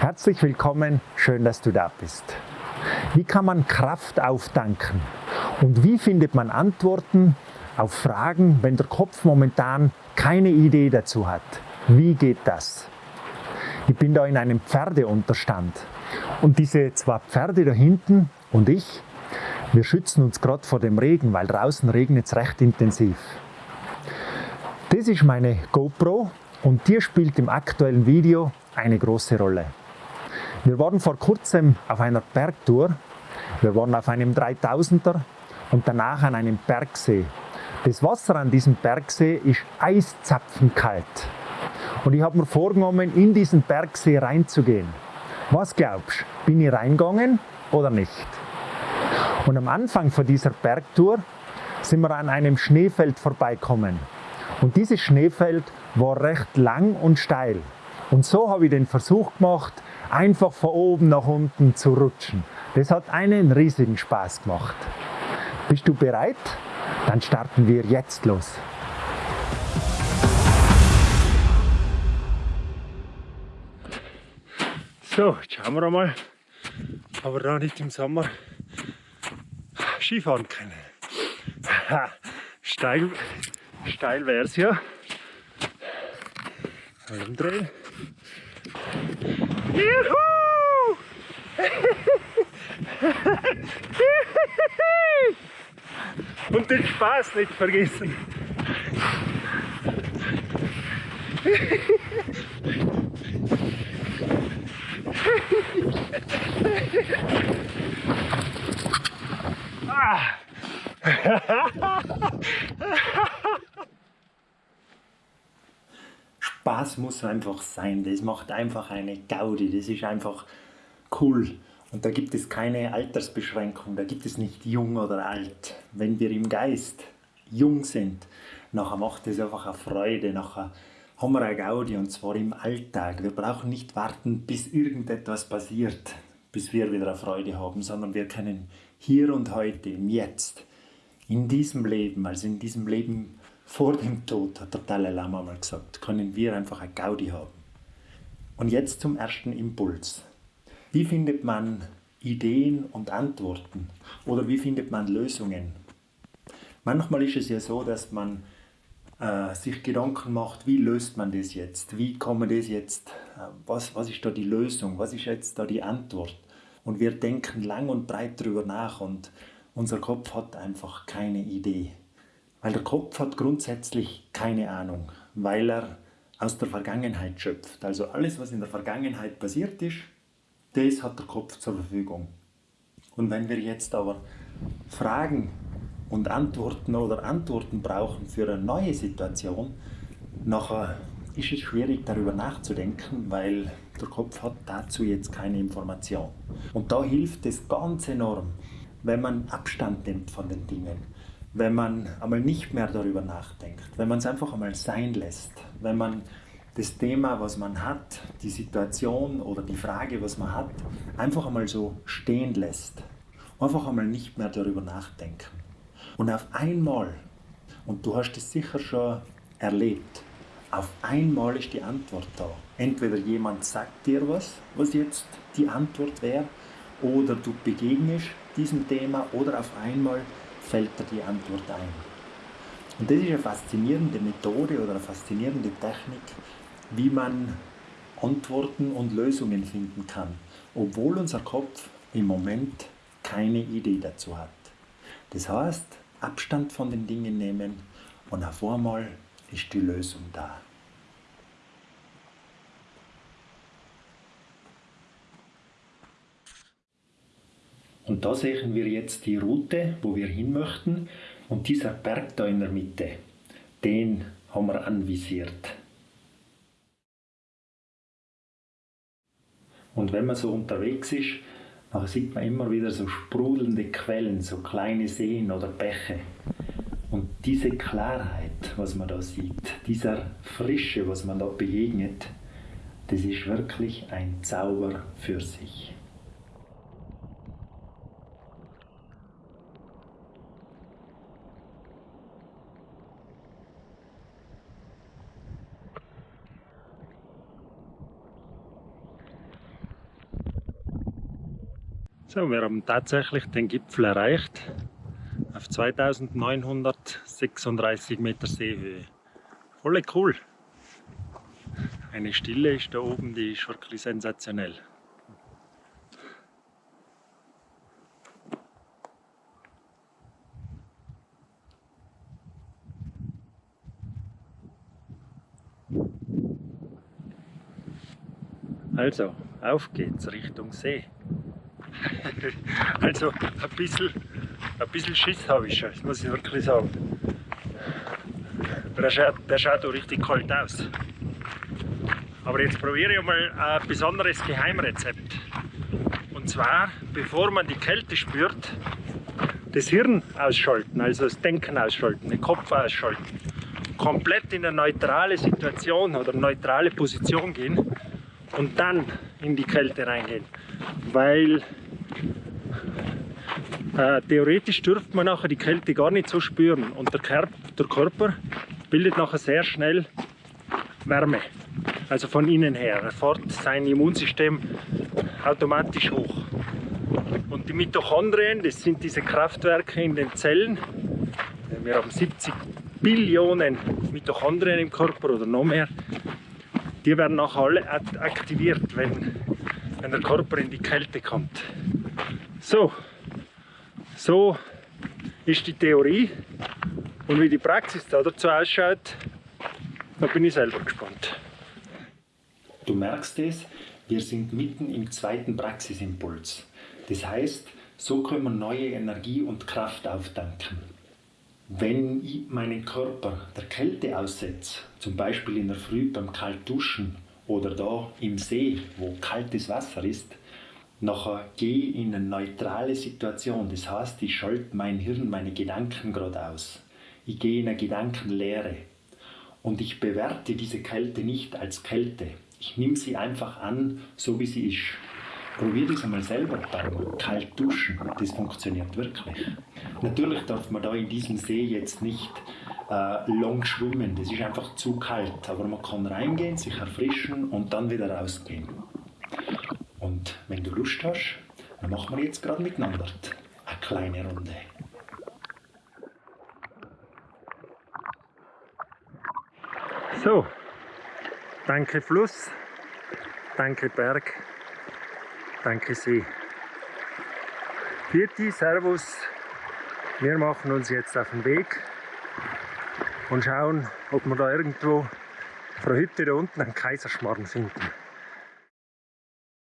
Herzlich willkommen, schön, dass du da bist. Wie kann man Kraft auftanken? Und wie findet man Antworten auf Fragen, wenn der Kopf momentan keine Idee dazu hat? Wie geht das? Ich bin da in einem Pferdeunterstand und diese zwei Pferde da hinten und ich, wir schützen uns gerade vor dem Regen, weil draußen regnet es recht intensiv. Das ist meine GoPro und die spielt im aktuellen Video eine große Rolle. Wir waren vor kurzem auf einer Bergtour. Wir waren auf einem 3000er und danach an einem Bergsee. Das Wasser an diesem Bergsee ist eiszapfenkalt. Und ich habe mir vorgenommen, in diesen Bergsee reinzugehen. Was glaubst du? Bin ich reingegangen oder nicht? Und am Anfang von dieser Bergtour sind wir an einem Schneefeld vorbeikommen. Und dieses Schneefeld war recht lang und steil. Und so habe ich den Versuch gemacht, einfach von oben nach unten zu rutschen. Das hat einen riesigen Spaß gemacht. Bist du bereit? Dann starten wir jetzt los. So, jetzt schauen wir einmal, aber da nicht im Sommer Skifahren können. steil, steil wäre es ja. Umdrehen. Juhu! Und den Spaß nicht vergessen. ah. Spaß muss einfach sein. Das macht einfach eine Gaudi. Das ist einfach cool. Und da gibt es keine Altersbeschränkung. Da gibt es nicht jung oder alt. Wenn wir im Geist jung sind, nachher macht es einfach eine Freude. Nachher haben wir eine Gaudi und zwar im Alltag. Wir brauchen nicht warten, bis irgendetwas passiert, bis wir wieder eine Freude haben, sondern wir können hier und heute, im Jetzt, in diesem Leben, also in diesem Leben vor dem Tod, hat der Dalai Lama mal gesagt, können wir einfach eine Gaudi haben. Und jetzt zum ersten Impuls. Wie findet man Ideen und Antworten? Oder wie findet man Lösungen? Manchmal ist es ja so, dass man äh, sich Gedanken macht, wie löst man das jetzt? Wie kann das jetzt? Äh, was, was ist da die Lösung? Was ist jetzt da die Antwort? Und wir denken lang und breit darüber nach und unser Kopf hat einfach keine Idee. Weil der Kopf hat grundsätzlich keine Ahnung, weil er aus der Vergangenheit schöpft. Also alles, was in der Vergangenheit passiert ist, das hat der Kopf zur Verfügung. Und wenn wir jetzt aber Fragen und Antworten oder Antworten brauchen für eine neue Situation, nachher ist es schwierig darüber nachzudenken, weil der Kopf hat dazu jetzt keine Information. Und da hilft es ganz enorm, wenn man Abstand nimmt von den Dingen wenn man einmal nicht mehr darüber nachdenkt, wenn man es einfach einmal sein lässt, wenn man das Thema, was man hat, die Situation oder die Frage, was man hat, einfach einmal so stehen lässt. Einfach einmal nicht mehr darüber nachdenken. Und auf einmal, und du hast es sicher schon erlebt, auf einmal ist die Antwort da. Entweder jemand sagt dir was, was jetzt die Antwort wäre, oder du begegnest diesem Thema, oder auf einmal fällt dir die Antwort ein. Und das ist eine faszinierende Methode oder eine faszinierende Technik, wie man Antworten und Lösungen finden kann, obwohl unser Kopf im Moment keine Idee dazu hat. Das heißt, Abstand von den Dingen nehmen und auf einmal ist die Lösung da. Und da sehen wir jetzt die Route, wo wir hin möchten. Und dieser Berg da in der Mitte, den haben wir anvisiert. Und wenn man so unterwegs ist, dann sieht man immer wieder so sprudelnde Quellen, so kleine Seen oder Bäche. Und diese Klarheit, was man da sieht, dieser Frische, was man da begegnet, das ist wirklich ein Zauber für sich. So, wir haben tatsächlich den Gipfel erreicht auf 2936 Meter Seehöhe. Voll cool. Eine Stille ist da oben, die ist wirklich sensationell. Also, auf geht's Richtung See. also, ein bisschen, ein bisschen Schiss habe ich schon, das muss ich wirklich sagen. Der schaut, der schaut auch richtig kalt aus. Aber jetzt probiere ich mal ein besonderes Geheimrezept. Und zwar, bevor man die Kälte spürt, das Hirn ausschalten, also das Denken ausschalten, den Kopf ausschalten. Komplett in eine neutrale Situation oder neutrale Position gehen und dann in die Kälte reingehen. Weil äh, theoretisch dürfte man nachher die Kälte gar nicht so spüren und der, Körper, der Körper bildet nachher sehr schnell Wärme. Also von innen her. Er fährt sein Immunsystem automatisch hoch. Und die Mitochondrien, das sind diese Kraftwerke in den Zellen. Wir haben 70 Billionen Mitochondrien im Körper oder noch mehr die werden nachher alle aktiviert, wenn, wenn der Körper in die Kälte kommt. So, so ist die Theorie und wie die Praxis da dazu ausschaut, da bin ich selber gespannt. Du merkst es, wir sind mitten im zweiten Praxisimpuls. Das heißt, so können wir neue Energie und Kraft auftanken. Wenn ich meinen Körper der Kälte aussetze, zum Beispiel in der Früh beim Kaltduschen oder da im See, wo kaltes Wasser ist, nachher gehe ich in eine neutrale Situation. Das heißt, ich schalte mein Hirn, meine Gedanken gerade aus. Ich gehe in eine Gedankenlehre. Und ich bewerte diese Kälte nicht als Kälte. Ich nehme sie einfach an, so wie sie ist. Probier das einmal selber beim Kaltduschen. Das funktioniert wirklich. Natürlich darf man da in diesem See jetzt nicht äh, lang schwimmen. Das ist einfach zu kalt. Aber man kann reingehen, sich erfrischen und dann wieder rausgehen. Und wenn du Lust hast, dann machen wir jetzt gerade miteinander eine kleine Runde. So, danke Fluss, danke Berg. Danke See. Vierte, Servus. Wir machen uns jetzt auf den Weg und schauen, ob wir da irgendwo von Hütte da unten einen Kaiserschmarrn finden.